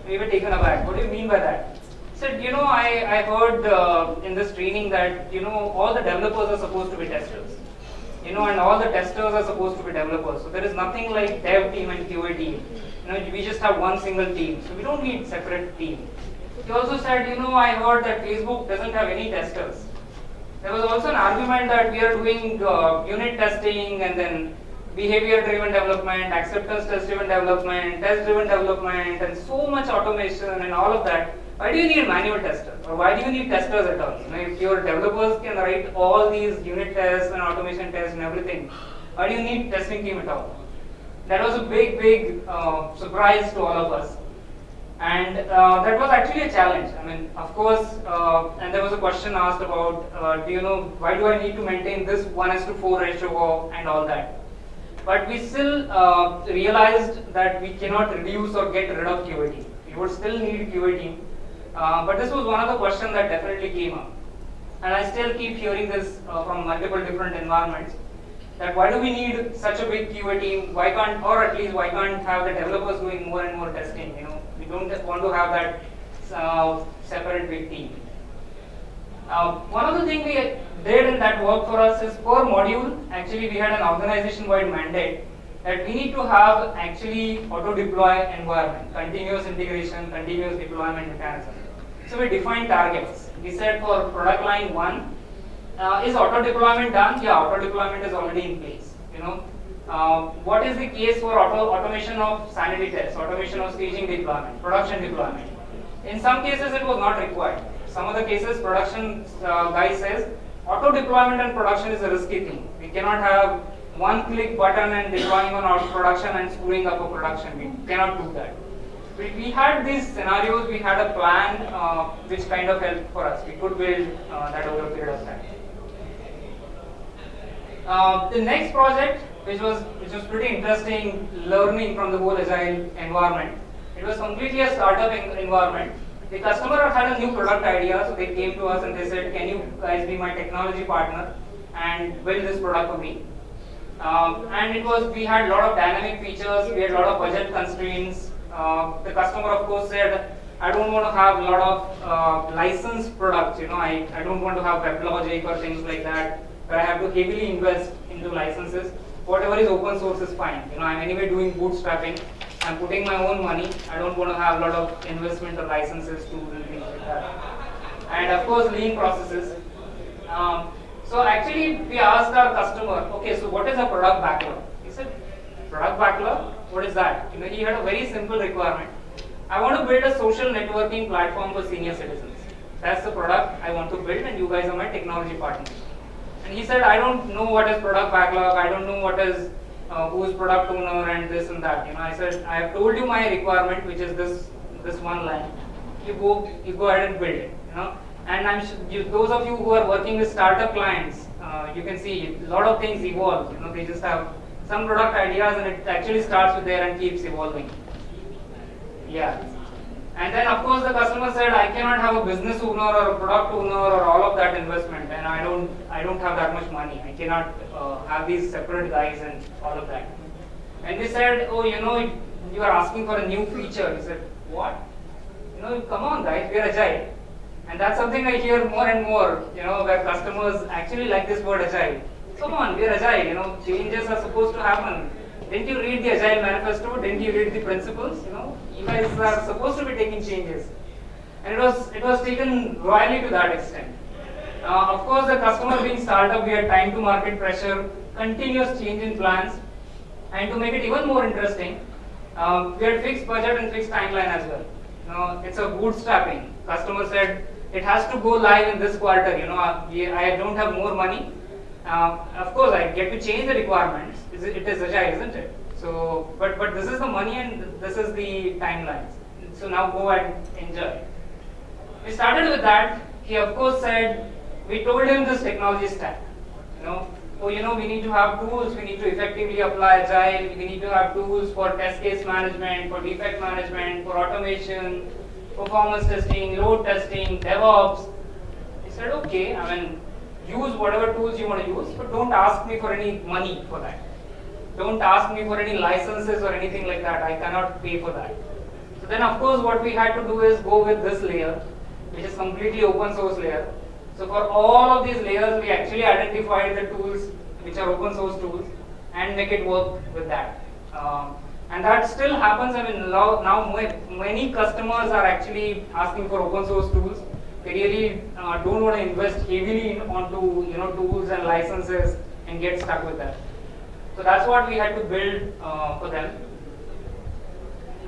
Speaker 1: We were taken aback. What do you mean by that? Said, you know, I, I heard uh, in this training that, you know, all the developers are supposed to be testers you know, and all the testers are supposed to be developers. So there is nothing like dev team and QA team. You know, we just have one single team, so we don't need separate team. He also said, you know, I heard that Facebook doesn't have any testers. There was also an argument that we are doing uh, unit testing and then behavior-driven development, acceptance test-driven development, test-driven development, and so much automation and all of that. Why do you need manual testers? Or why do you need testers at all? You know, if your developers can write all these unit tests and automation tests and everything, why do you need testing team at all? That was a big, big uh, surprise to all of us. And uh, that was actually a challenge. I mean, of course, uh, and there was a question asked about, uh, do you know, why do I need to maintain this 1 is to 4 ratio and all that? But we still uh, realized that we cannot reduce or get rid of QA team. We would still need QA team. Uh, but this was one of the questions that definitely came up. And I still keep hearing this uh, from multiple different environments. That why do we need such a big QA team? Why can't, or at least why can't have the developers doing more and more testing? You know, don't want to have that uh, separate big team. Uh, one of the things we did and that worked for us is per module, actually we had an organization-wide mandate that we need to have actually auto-deploy environment, continuous integration, continuous deployment mechanism. So we defined targets. We said for product line one, uh, is auto deployment done? Yeah, auto deployment is already in place. You know, uh, what is the case for auto automation of sanity tests, automation of staging deployment, production deployment? In some cases, it was not required. Some of the cases, production uh, guy says auto deployment and production is a risky thing. We cannot have one click button and deploying on auto production and screwing up a production. We cannot do that. We, we had these scenarios, we had a plan uh, which kind of helped for us. We could build uh, that over a period of time. Uh, the next project, which was which was pretty interesting, learning from the whole agile environment. It was completely a startup en- environment. The customer had a new product idea, so they came to us and they said, "Can you guys be my technology partner and build this product for me?" Um, and it was we had a lot of dynamic features, we had a lot of budget constraints. Uh, the customer, of course, said, "I don't want to have a lot of uh, licensed products. You know, I, I don't want to have WebLogic or things like that, where I have to heavily invest into licenses. Whatever is open source is fine. You know, I'm anyway doing bootstrapping. I'm putting my own money. I don't want to have a lot of investment or licenses to do things like that. And of course, lean processes. Um, so actually, we asked our customer, okay, so what is a product backlog? He said, product backlog? What is that? You know, he had a very simple requirement. I want to build a social networking platform for senior citizens. That's the product I want to build, and you guys are my technology partners. And he said, I don't know what is product backlog. I don't know what is uh, who's product owner and this and that. You know, I said, I have told you my requirement, which is this this one line. You go, you go ahead and build it. You know, and I'm you, those of you who are working with startup clients, uh, you can see a lot of things evolve. You know, they just have some product ideas, and it actually starts with there and keeps evolving. Yeah. And then of course the customer said, I cannot have a business owner or a product owner or all of that investment, and I don't, I don't have that much money. I cannot uh, have these separate guys and all of that. And they said, oh, you know, you are asking for a new feature. He said, what? You know, come on, guys, we are agile. And that's something I hear more and more, you know, where customers actually like this word agile. Come on, we are agile, you know, changes are supposed to happen. Didn't you read the Agile Manifesto? Didn't you read the principles? You know, you guys are supposed to be taking changes, and it was it was taken royally to that extent. Uh, of course, the customer being startup, we had time to market pressure, continuous change in plans, and to make it even more interesting, um, we had fixed budget and fixed timeline as well. You know, it's a bootstrapping. Customer said it has to go live in this quarter. You know, uh, we- I don't have more money. Uh, of course, I get to change the requirements. It it is agile, isn't it? So, but but this is the money and this is the timelines. So now go and enjoy. We started with that. He of course said, we told him this technology stack. You know, oh, you know, we need to have tools. We need to effectively apply agile. We need to have tools for test case management, for defect management, for automation, performance testing, load testing, DevOps. He said, okay. I mean, use whatever tools you want to use, but don't ask me for any money for that. Don't ask me for any licenses or anything like that. I cannot pay for that. So then, of course, what we had to do is go with this layer, which is completely open source layer. So for all of these layers, we actually identified the tools which are open source tools and make it work with that. Um, and that still happens. I mean, now, many customers are actually asking for open source tools. They really uh, don't want to invest heavily in, onto you know tools and licenses and get stuck with that. So that's what we had to build uh, for them.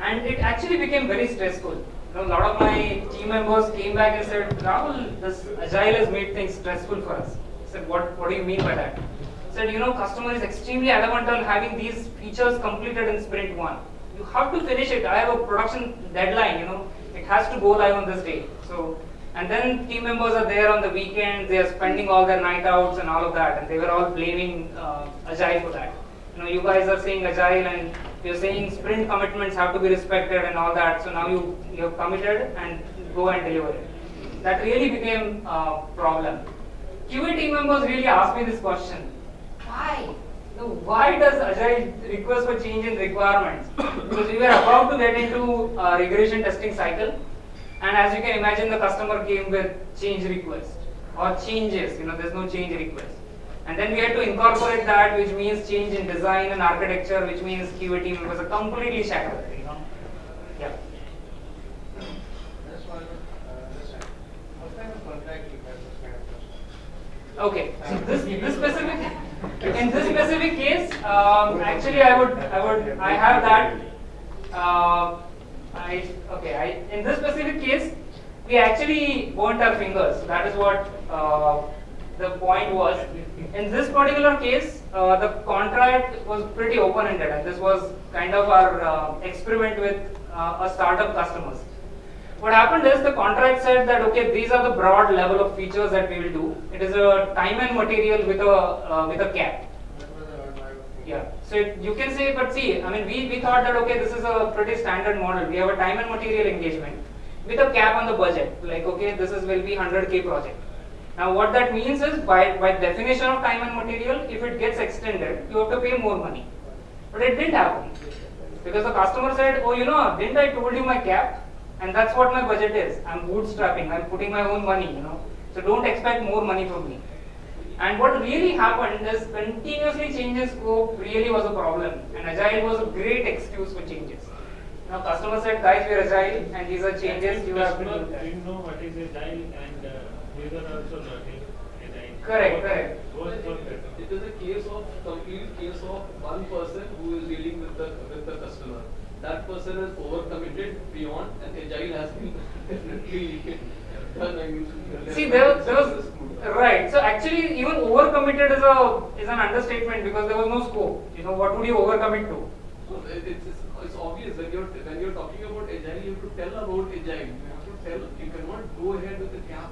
Speaker 1: And it actually became very stressful. You know, a lot of my team members came back and said, Rahul, this agile has made things stressful for us. I said, what, what do you mean by that? I said, you know, customer is extremely adamant on having these features completed in sprint one. You have to finish it. I have a production deadline, you know, it has to go live on this day. So, and then team members are there on the weekend, they are spending all their night outs and all of that, and they were all blaming uh, Agile for that. You know, you guys are saying Agile and you're saying sprint commitments have to be respected and all that, so now you, you have committed and go and deliver it. That really became a problem. QA team members really asked me this question. Why? Why does Agile request for change in requirements? because we were about to get into a regression testing cycle, and as you can imagine, the customer came with change request. or changes, you know, there's no change request. And then we had to incorporate that, which means change in design and architecture, which means QA team members are completely shattered, you know. Yeah.
Speaker 4: That's why I don't uh, understand. What kind of contract you have this kind of customer?
Speaker 1: Okay, so this, this specific, in this specific case, um, actually I would, I would, I have that. Uh, I, okay, I, in this specific case, we actually burnt our fingers. That is what uh, the point was. In this particular case, uh, the contract was pretty open-ended, and this was kind of our uh, experiment with uh, a startup customers. What happened is the contract said that okay, these are the broad level of features that we will do. It is a time and material with a uh, with a cap. Yeah. So it, you can say, but see, I mean, we, we thought that okay, this is a pretty standard model. We have a time and material engagement with a cap on the budget. Like okay, this is will be 100k project. Now what that means is by by definition of time and material, if it gets extended, you have to pay more money. But it didn't happen because the customer said, oh, you know, didn't I told you my cap? And that's what my budget is. I'm bootstrapping. I'm putting my own money. You know, so don't expect more money from me. And what really happened is continuously changing scope really was a problem. And agile was a great excuse for changes. Now customer said, guys, we're agile and these are changes you have to do that.
Speaker 6: didn't know what is agile and uh, we were also learning agile.
Speaker 1: Correct, correct.
Speaker 6: Both were better.
Speaker 2: It is a case of complete case of one person who is dealing with the with the customer. That person is overcommitted beyond, and agile has been definitely done. I mean,
Speaker 1: See, there was, there was right. So actually, even overcommitted is a is an understatement because there was no scope. You know, what would you overcommit to?
Speaker 2: So it- it's, it's, it's obvious when you're when you're talking about agile, you have to tell about agile. You have to tell. You cannot go ahead with the cap.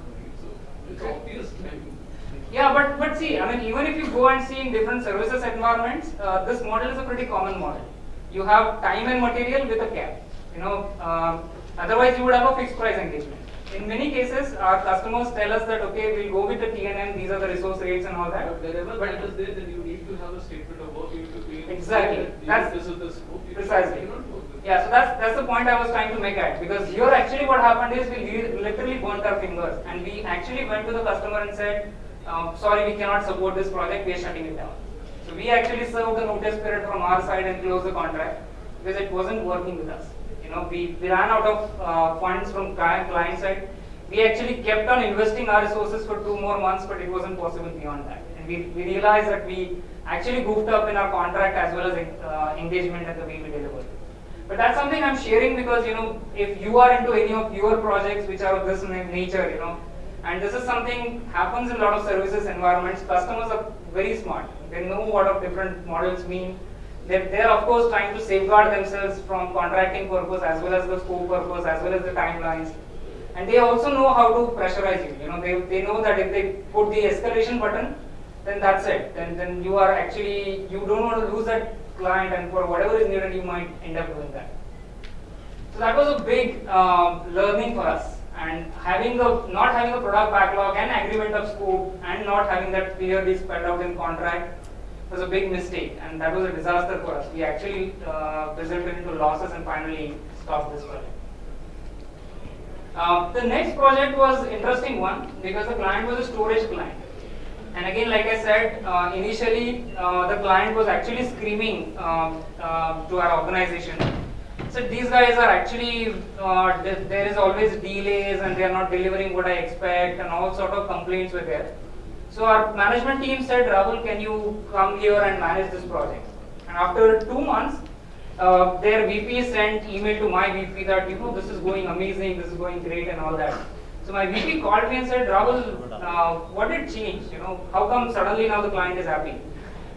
Speaker 1: Yeah, but but see, I mean, even if you go and see in different services environments, uh, this model is a pretty common model. You have time and material with a cap. You know, um, otherwise you would have a fixed price engagement. In many cases, our customers tell us that okay, we'll go with the T&M. These are the resource rates and all that.
Speaker 2: But wherever that is there, then you need to have a statement of work. You need to be
Speaker 1: Exactly. That's-
Speaker 2: this is the scope. You
Speaker 1: Precisely.
Speaker 2: cannot work with
Speaker 1: Yeah, so that's that's the point I was trying to make at because here actually what happened is we literally burnt our fingers and we actually went to the customer and said, um, sorry, we cannot support this project, we are shutting it down. So we actually served the notice period from our side and closed the contract because it wasn't working with us. You know, we, we ran out of uh, funds from client, client side. We actually kept on investing our resources for two more months, but it wasn't possible beyond that. And we, we realized that we actually goofed up in our contract as well as uh, engagement and the way we delivered. But that's something I'm sharing because you know if you are into any of your projects which are of this nature, you know, and this is something happens in a lot of services environments. Customers are very smart. They know what of different models mean. They're, they're of course trying to safeguard themselves from contracting purpose as well as the scope purpose as well as the timelines. And they also know how to pressurize you. You know, they, they know that if they put the escalation button, then that's it. Then then you are actually you don't want to lose that client, and for whatever is needed, you might end up doing that. So that was a big um, learning for us. And having a not having a product backlog and agreement of scope, and not having that clearly spelled out in contract was a big mistake, and that was a disaster for us. We actually uh, resulted into losses and finally stopped this project. Uh, the next project was interesting one because the client was a storage client. And again, like I said, uh, initially uh, the client was actually screaming um, uh, to our organization. So these guys are actually, uh, there is always delays and they are not delivering what I expect and all sort of complaints were there. So our management team said, Rahul, can you come here and manage this project? And after two months, uh, their VP sent email to my VP that, you know, this is going amazing, this is going great and all that. So my VP called me and said, Rahul, uh, what did change? You know, how come suddenly now the client is happy?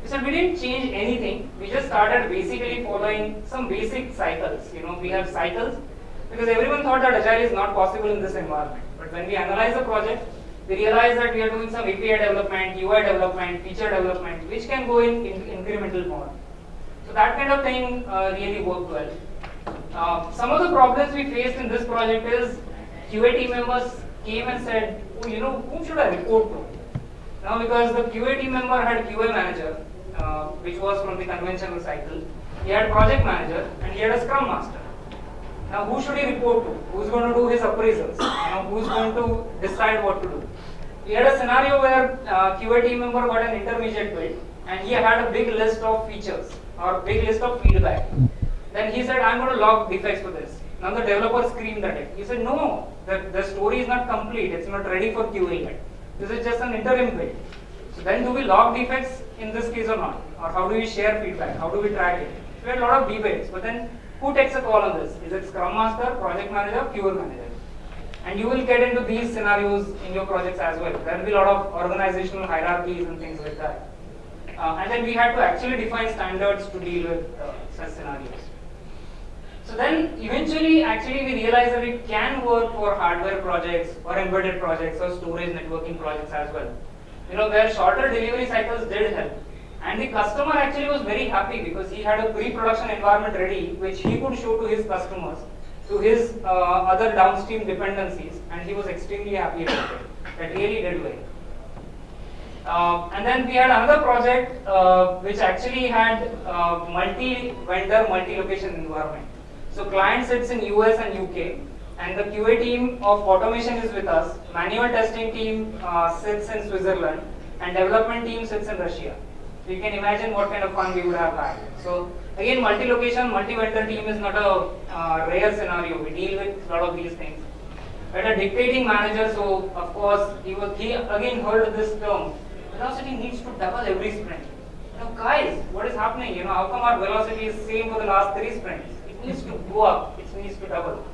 Speaker 1: He said, we didn't change anything. We just started basically following some basic cycles. You know, we have cycles because everyone thought that agile is not possible in this environment. But when we analyze the project, we realize that we are doing some API development, UI development, feature development, which can go in, in incremental mode. So that kind of thing uh, really worked well. Uh, some of the problems we faced in this project is QA team members came and said, oh, you know, whom should I report to? Now because the QA team member had QA manager, uh, which was from the conventional cycle, he had project manager and he had a scrum master. Now who should he report to? Who's going to do his appraisals? Know, who's going to decide what to do? we had a scenario where uh, QA team member got an intermediate build and he had a big list of features or big list of feedback. Then he said, I'm going to log defects for this. Now the developer screamed at it. He said, no, the, the story is not complete. It's not ready for queuing yet. This is just an interim build. So then do we log defects in this case or not? Or how do we share feedback? How do we track it? We had a lot of debates. But then who takes a call on this? Is it Scrum Master, Project Manager, QA Manager? And you will get into these scenarios in your projects as well. There will be a lot of organizational hierarchies and things like that. Uh, and then we had to actually define standards to deal with uh, such scenarios. So then eventually actually we realized that it can work for hardware projects or embedded projects or storage networking projects as well. You know, where shorter delivery cycles did help. And the customer actually was very happy because he had a pre-production environment ready which he could show to his customers, to his uh, other downstream dependencies and he was extremely happy about it. That really did well. Uh, and then we had another project uh, which actually had uh, multi-vendor, multi-location environment. So client sits in US and UK, and the QA team of automation is with us. Manual testing team uh, sits in Switzerland, and development team sits in Russia. So you can imagine what kind of fun we would have had. So again, multi-location, multi-vendor team is not a uh, rare scenario. We deal with a lot of these things. But a dictating manager, so of course he was he again heard this term. Velocity needs to double every sprint. Know, guys, what is happening? You know, how come our velocity is same for the last three sprints? Needs to go up. It needs to double.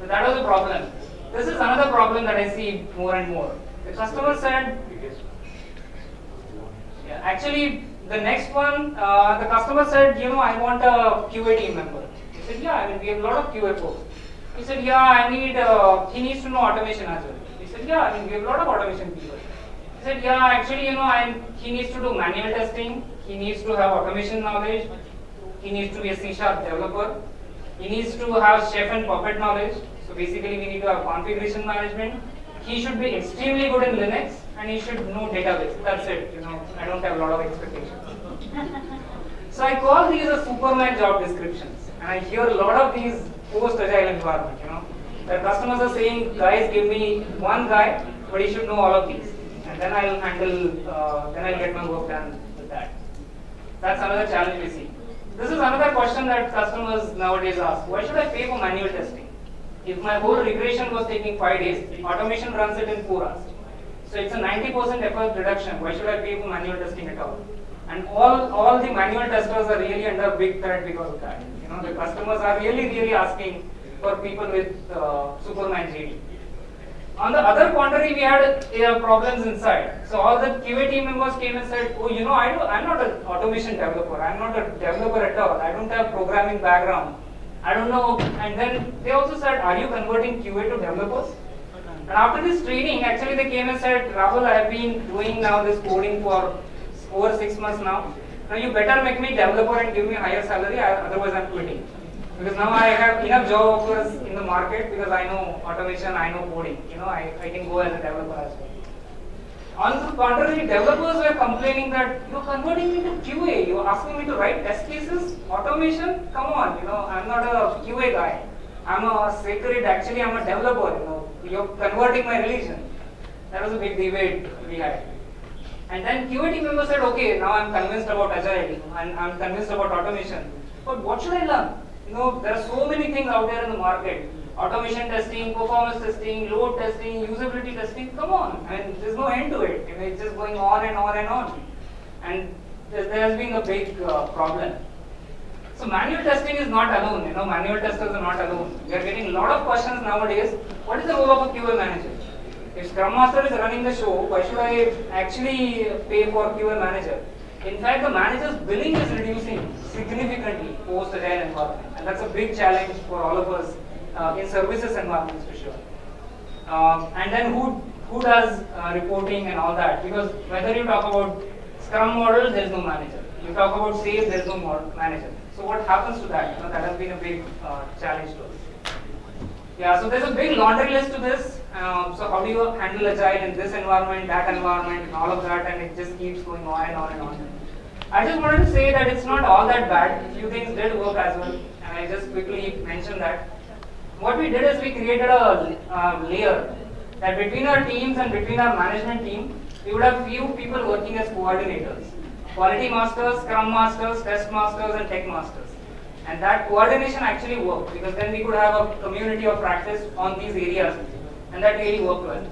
Speaker 1: So that was a problem. This is another problem that I see more and more. The customer said, yeah, actually, the next one, uh, the customer said, you know, I want a QA team member. He said, yeah, I mean, we have a lot of QA folks. He said, yeah, I need, uh, he needs to know automation as well. He said, yeah, I mean, we have a lot of automation people. He said, yeah, actually, you know, I, he needs to do manual testing. He needs to have automation knowledge. He needs to be a C-sharp developer. He needs to have chef and puppet knowledge. So basically, we need to have configuration management. He should be extremely good in Linux, and he should know database. That's it. You know, I don't have a lot of expectations. so I call these as Superman job descriptions, and I hear a lot of these post-agile environment. You know, the customers are saying, guys, give me one guy, but he should know all of these, and then I'll handle. Uh, then I'll get my work done with that. That's another challenge we see. This is another question that customers nowadays ask. Why should I pay for manual testing? If my whole regression was taking five days, automation runs it in four hours. So it's a 90% effort reduction. Why should I pay for manual testing at all? And all, all the manual testers are really under big threat because of that. You know, the customers are really, really asking for people with uh, Superman JD. On the other contrary, we had uh, problems inside. So all the QA team members came and said, "Oh, you know, I do, I'm not an automation developer. I'm not a developer at all. I don't have programming background. I don't know." And then they also said, "Are you converting QA to developers?" And after this training, actually they came and said, "Rahul, I have been doing now this coding for over six months now. Now you better make me developer and give me higher salary. Otherwise, I'm quitting." Because now I have enough job offers in the market because I know automation, I know coding. You know, I, I can go as a developer as well. On the contrary, developers were complaining that you're converting me to QA, you're asking me to write test cases, automation, come on, you know, I'm not a QA guy. I'm a sacred, actually I'm a developer, you know, you're converting my religion. That was a big debate we had. And then QA team member said, okay, now I'm convinced about agility, and I'm convinced about automation. But what should I learn? You know, there are so many things out there in the market. Automation testing, performance testing, load testing, usability testing. Come on, I mean, there's no end to it. You know, it's just going on and on and on. And there has been a big uh, problem. So manual testing is not alone. You know, manual testers are not alone. We are getting a lot of questions nowadays. What is the role of a QA manager? If Scrum Master is running the show, why should I actually pay for QA manager? In fact, the manager's billing is reducing significantly post agile environment, and that's a big challenge for all of us uh, in services environments for sure. Um, and then who who does uh, reporting and all that? Because whether you talk about Scrum model, there is no manager. You talk about sales, there is no manager. So what happens to that? You know, that has been a big uh, challenge to us. Yeah, so there's a big laundry list to this. Um, so how do you handle a agile in this environment, that environment, and all of that, and it just keeps going on and on and on. I just wanted to say that it's not all that bad. A few things did work as well, and I just quickly mentioned that. What we did is we created a uh, layer that between our teams and between our management team, we would have few people working as coordinators. Quality masters, scrum masters, test masters and tech masters. And that coordination actually worked because then we could have a community of practice on these areas and that really worked well.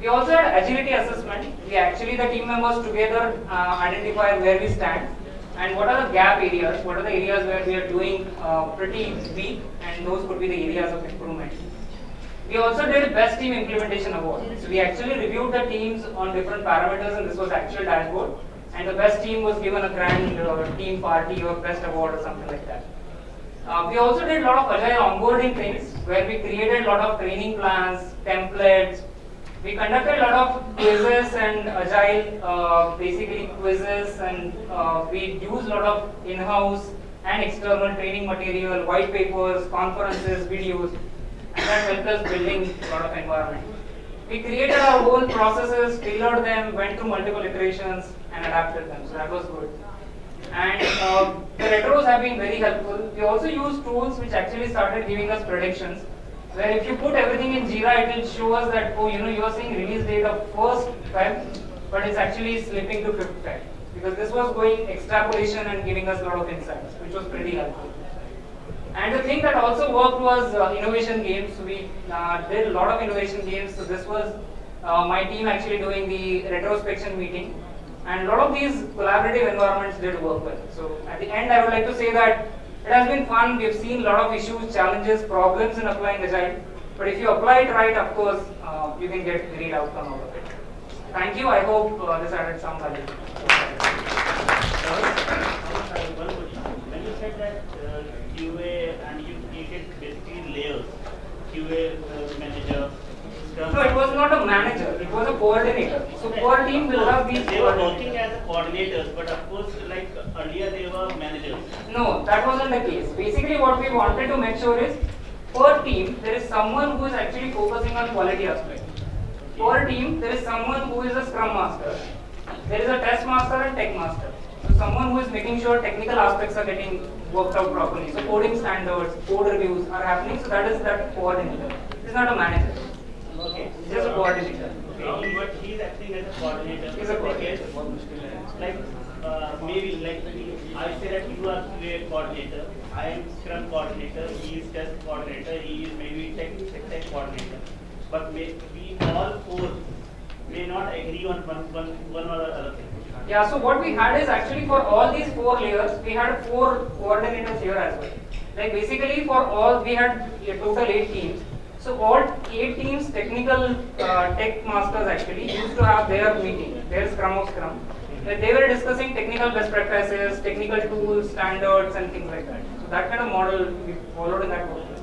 Speaker 1: We also had agility assessment. We actually, the team members together uh, identify where we stand and what are the gap areas, what are the areas where we are doing uh, pretty weak and those could be the areas of improvement. We also did best team implementation award. So we actually reviewed the teams on different parameters and this was actual dashboard and the best team was given a grand uh, team party or best award or something like that. Uh, we also did a lot of agile onboarding things where we created a lot of training plans, templates. We conducted a lot of quizzes and agile, uh, basically quizzes, and uh, we used a lot of in-house and external training material, white papers, conferences, videos, and that helped us building a lot of environment. We created our own processes, tailored them, went through multiple iterations, and adapted them. So that was good and uh, the retros have been very helpful. We also use tools which actually started giving us predictions, where if you put everything in Jira, it will show us that, oh, you know, you are seeing release date of 1st Feb, but it's actually slipping to 5th Feb. Because this was going extrapolation and giving us a lot of insights, which was pretty helpful. And the thing that also worked was uh, innovation games. We uh, did a lot of innovation games. So this was uh, my team actually doing the retrospection meeting. And a lot of these collaborative environments did work well. So at the end, I would like to say that it has been fun. We've seen a lot of issues, challenges, problems in applying Agile. But if you apply it right, of course, uh, you can get great outcome out of it. Thank you. I hope uh, this added some value.
Speaker 8: When you said that uh, QA and you created basically layers, QA uh,
Speaker 1: No, it was not a manager. It was a coordinator. So per team will have these
Speaker 8: They were working as coordinators, but of course, like earlier they were managers.
Speaker 1: No, that wasn't the case. Basically, what we wanted to make sure is per team there is someone who is actually focusing on quality aspect. Per team there is someone who is a scrum master. There is a test master and tech master. So someone who is making sure technical aspects are getting worked out properly. So coding standards, code reviews are happening. So that is that coordinator. It's not a manager.
Speaker 8: Okay.
Speaker 1: It's just a coordinator.
Speaker 8: Okay, but he's acting as a coordinator.
Speaker 1: He's a coordinator.
Speaker 8: Like, uh, maybe like I say that you are QA coordinator, I am Scrum coordinator, he is test coordinator, he is maybe tech, tech, tech coordinator. But may, we all four may not agree on one, one, one or the other thing.
Speaker 1: Yeah, so what we had is actually for all these four layers, we had four coordinators here as well. Like basically for all, we had a total eight teams. So all eight teams, technical uh, tech masters actually used to have their meeting, their scrum of scrum. They were discussing technical best practices, technical tools, standards and things like that. So that kind of model we followed in that
Speaker 6: tools?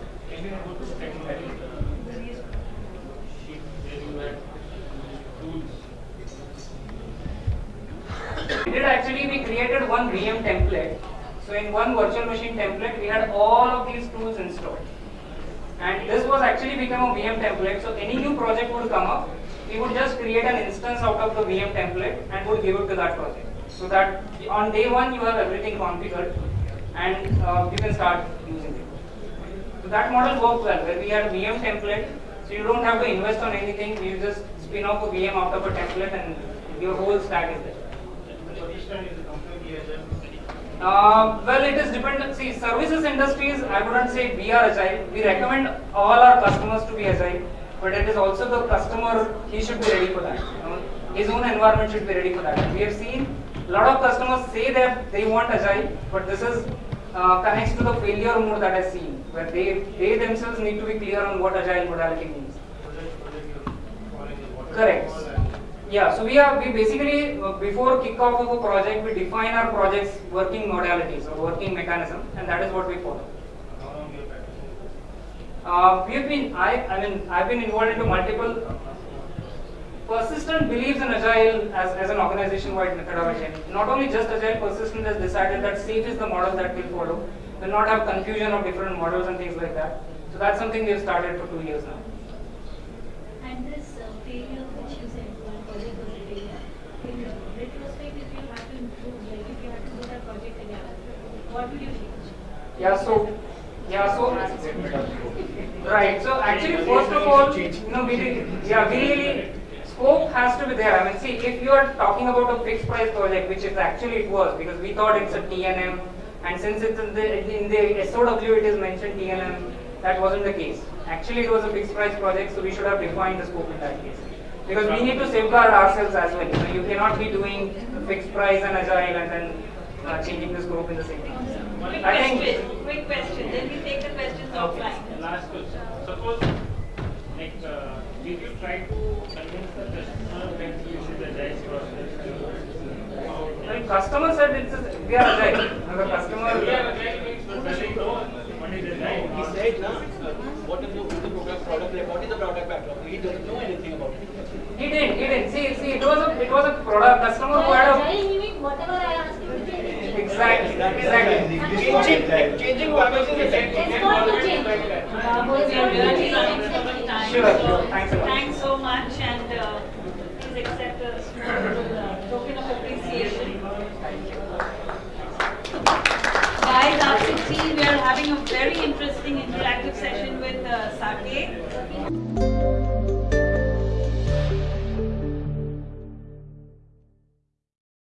Speaker 1: We did actually, we created one VM template. So in one virtual machine template, we had all of these tools installed. And this was actually become a VM template. So any new project would come up, we would just create an instance out of the VM template and would give it to that project. So that on day one, you have everything configured and uh, you can start using it. So that model worked well, where we had a VM template. So you don't have to invest on anything. You just spin off a VM out of a template and your whole stack is there.
Speaker 4: So this time is the company agile.
Speaker 1: Uh, well, it is dependent. See, services industries, I wouldn't say we are agile. We recommend all our customers to be agile, but it is also the customer, he should be ready for that. You know, his own environment should be ready for that. We have seen a lot of customers say that they want agile, but this is uh, connects to the failure mode that I've seen, where they, they themselves need to be clear on what agile modality means.
Speaker 4: Project, project you're following is what.
Speaker 1: Correct. Yeah, so we are we basically uh, before kickoff of a project we define our project's working modalities or working mechanism and that is what we follow. Uh, we have been I I mean I've been involved into multiple persistent believes in agile as, as an organization wide methodology. Not only just agile, persistent has decided that SAFe is the model that we'll follow. We'll not have confusion of different models and things like that. So that's something we've started for two years now.
Speaker 5: And this uh, failure which you said, one project was a failure, in retrospect, if you have to improve, like if you have to do that project again, what would you change?
Speaker 1: Yeah, so, yeah, so, Right, so actually, first of all, you know, we, yeah, we really, scope has to be there. I mean, see, if you are talking about a fixed price project, which is actually it was, because we thought it's a T&M, and since it's in the, in the SOW it is mentioned T&M, that wasn't the case. Actually, it was a fixed price project, so we should have defined the scope in that case. Because we need to safeguard ourselves as well. You cannot be doing fixed price and agile and then uh, changing the scope in the same.
Speaker 9: Quick
Speaker 1: I think-
Speaker 9: question, quick question, then we take the questions offline.
Speaker 6: Last question. Suppose, like, uh, did you try to convince the customer that you should agile process?
Speaker 1: Like customer said it's a, we are agile. And the customer.
Speaker 6: We are agile means, but whether you know what is agile.
Speaker 10: He said, na, uh, what is the, what is the product, product, like, what is the product backlog? He doesn't know anything about it.
Speaker 1: He didn't, he didn't. See, see, it was a, it was a product customer who had a.
Speaker 5: Agile meaning whatever I ask you to change.
Speaker 1: Exactly, exactly.
Speaker 10: Changing, changing what is the
Speaker 5: It's going to change. Babu is going to change.
Speaker 9: running time.
Speaker 1: Sure,
Speaker 9: so.
Speaker 1: Thanks a.
Speaker 9: Thanks so much and uh, please accept a small uh, token of appreciation. Guys, after tea, we are having a very interesting interactive session with interaction.